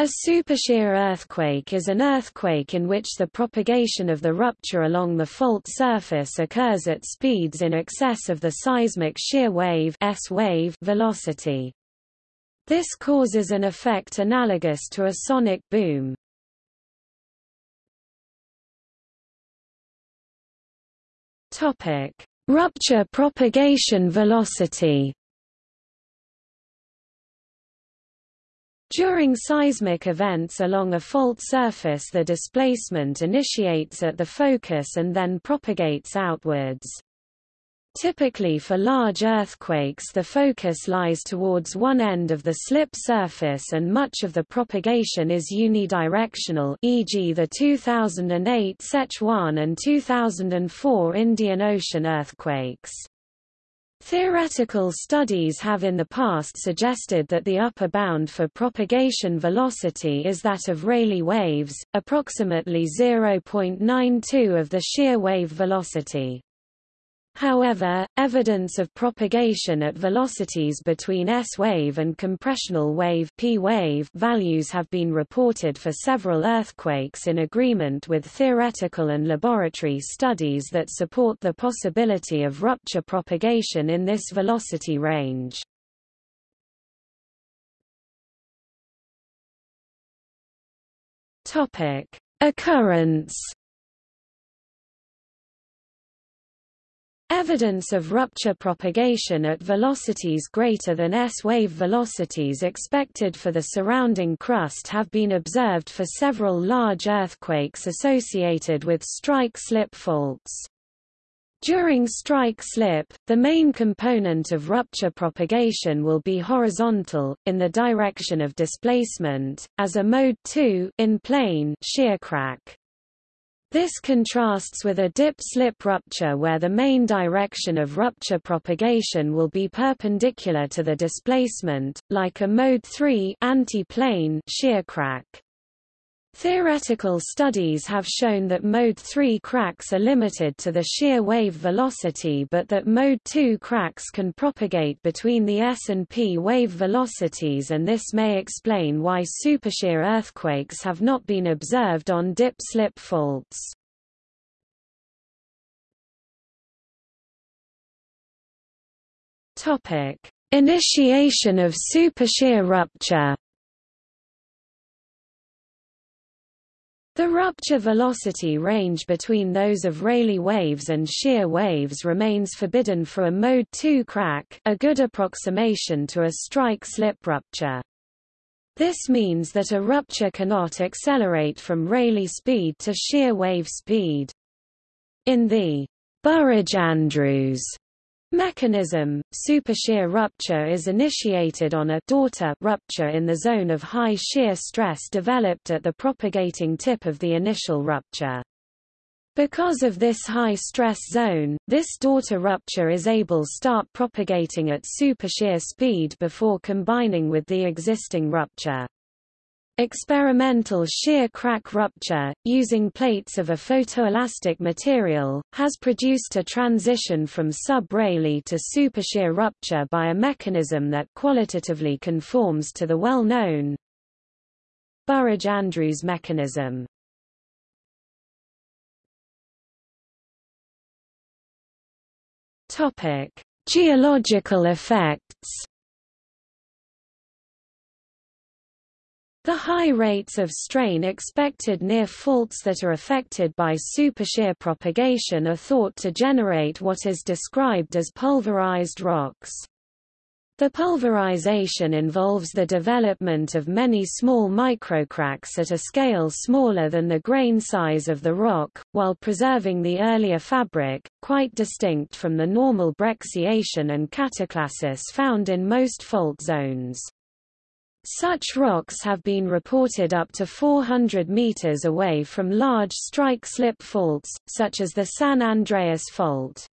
A supershear earthquake is an earthquake in which the propagation of the rupture along the fault surface occurs at speeds in excess of the seismic shear wave, S wave velocity. This causes an effect analogous to a sonic boom. Rupture propagation velocity. During seismic events along a fault surface the displacement initiates at the focus and then propagates outwards. Typically for large earthquakes the focus lies towards one end of the slip surface and much of the propagation is unidirectional e.g. the 2008 Sichuan and 2004 Indian Ocean earthquakes. Theoretical studies have in the past suggested that the upper bound for propagation velocity is that of Rayleigh waves, approximately 0.92 of the shear wave velocity. However, evidence of propagation at velocities between S-wave and compressional wave P-wave values have been reported for several earthquakes in agreement with theoretical and laboratory studies that support the possibility of rupture propagation in this velocity range. Occurrence Evidence of rupture propagation at velocities greater than S-wave velocities expected for the surrounding crust have been observed for several large earthquakes associated with strike-slip faults. During strike-slip, the main component of rupture propagation will be horizontal, in the direction of displacement, as a mode 2 in plane shear crack. This contrasts with a dip-slip rupture where the main direction of rupture propagation will be perpendicular to the displacement, like a mode 3 anti-plane shear crack. Theoretical studies have shown that mode 3 cracks are limited to the shear wave velocity but that mode 2 cracks can propagate between the S and P wave velocities and this may explain why supershear earthquakes have not been observed on dip-slip faults. Initiation of supershear rupture The rupture velocity range between those of Rayleigh waves and shear waves remains forbidden for a mode 2 crack a good approximation to a strike-slip rupture. This means that a rupture cannot accelerate from Rayleigh speed to shear wave speed. In the Burridge-Andrews Mechanism, supershear rupture is initiated on a daughter rupture in the zone of high shear stress developed at the propagating tip of the initial rupture. Because of this high stress zone, this daughter rupture is able start propagating at supershear speed before combining with the existing rupture. Experimental shear crack rupture, using plates of a photoelastic material, has produced a transition from sub-Rayleigh to supershear rupture by a mechanism that qualitatively conforms to the well-known Burridge-Andrews mechanism. Geological effects The high rates of strain expected near faults that are affected by supershear propagation are thought to generate what is described as pulverized rocks. The pulverization involves the development of many small microcracks at a scale smaller than the grain size of the rock, while preserving the earlier fabric, quite distinct from the normal brecciation and cataclasis found in most fault zones. Such rocks have been reported up to 400 meters away from large strike-slip faults, such as the San Andreas Fault.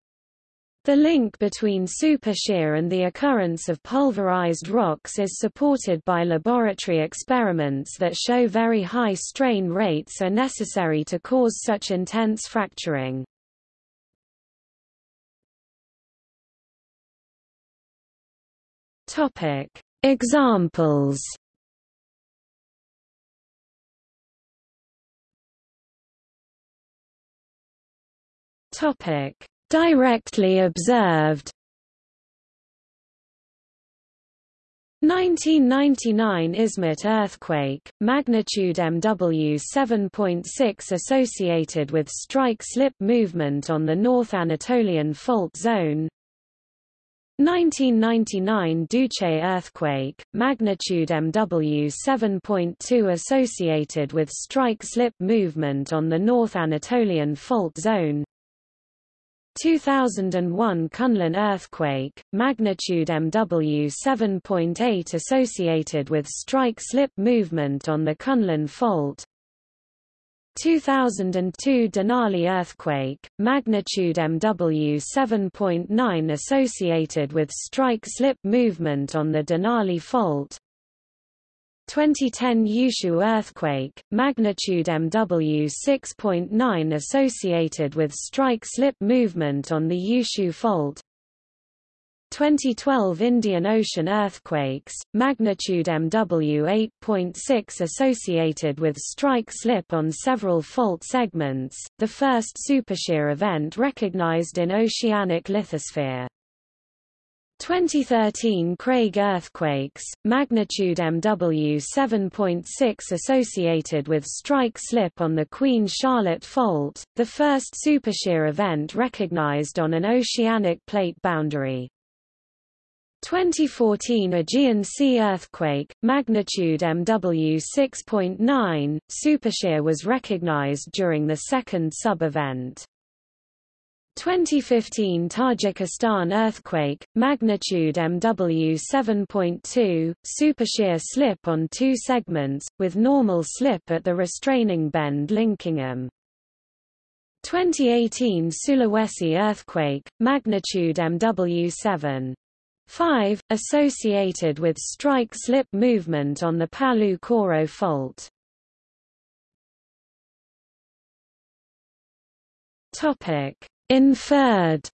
The link between supershear and the occurrence of pulverized rocks is supported by laboratory experiments that show very high strain rates are necessary to cause such intense fracturing. Topic: Examples. Topic: Directly observed. 1999 Izmit earthquake, magnitude MW 7.6 associated with strike-slip movement on the North Anatolian Fault Zone. 1999 Düzce earthquake, magnitude MW 7.2 associated with strike-slip movement on the North Anatolian Fault Zone. 2001 Kunlun earthquake, magnitude MW 7.8 associated with strike-slip movement on the Kunlun Fault 2002 Denali earthquake, magnitude MW 7.9 associated with strike-slip movement on the Denali Fault. 2010 Yushu earthquake, magnitude MW 6.9 associated with strike-slip movement on the Yushu fault 2012 Indian Ocean earthquakes, magnitude MW 8.6 associated with strike-slip on several fault segments, the first supershear event recognized in oceanic lithosphere. 2013 Craig earthquakes, magnitude MW 7.6 associated with strike-slip on the Queen Charlotte Fault, the first supershear event recognized on an oceanic plate boundary. 2014 Aegean Sea earthquake, magnitude MW 6.9, supershear was recognized during the second sub-event. 2015 Tajikistan earthquake, magnitude MW 7.2, supershear slip on two segments, with normal slip at the restraining bend linking them. 2018 Sulawesi earthquake, magnitude MW 7. 5, associated with strike-slip movement on the Palu Koro fault. Inferred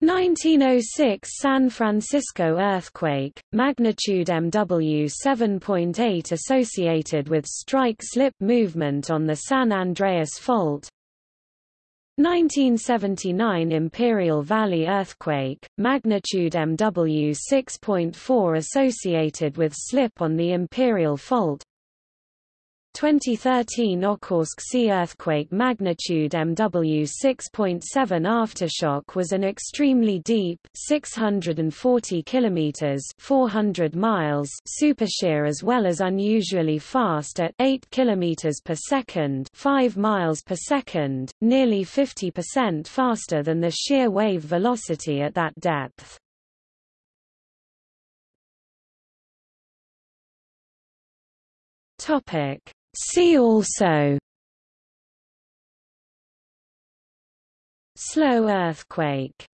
1906 San Francisco earthquake, magnitude MW 7.8 associated with strike-slip movement on the San Andreas Fault 1979 Imperial Valley earthquake, magnitude MW 6.4 associated with slip on the Imperial Fault 2013 Okhotsk Sea earthquake magnitude MW 6.7 aftershock was an extremely deep 640 kilometers 400 miles supershear as well as unusually fast at 8 kilometers per second 5 miles per second nearly 50% faster than the shear wave velocity at that depth. Topic See also. Slow earthquake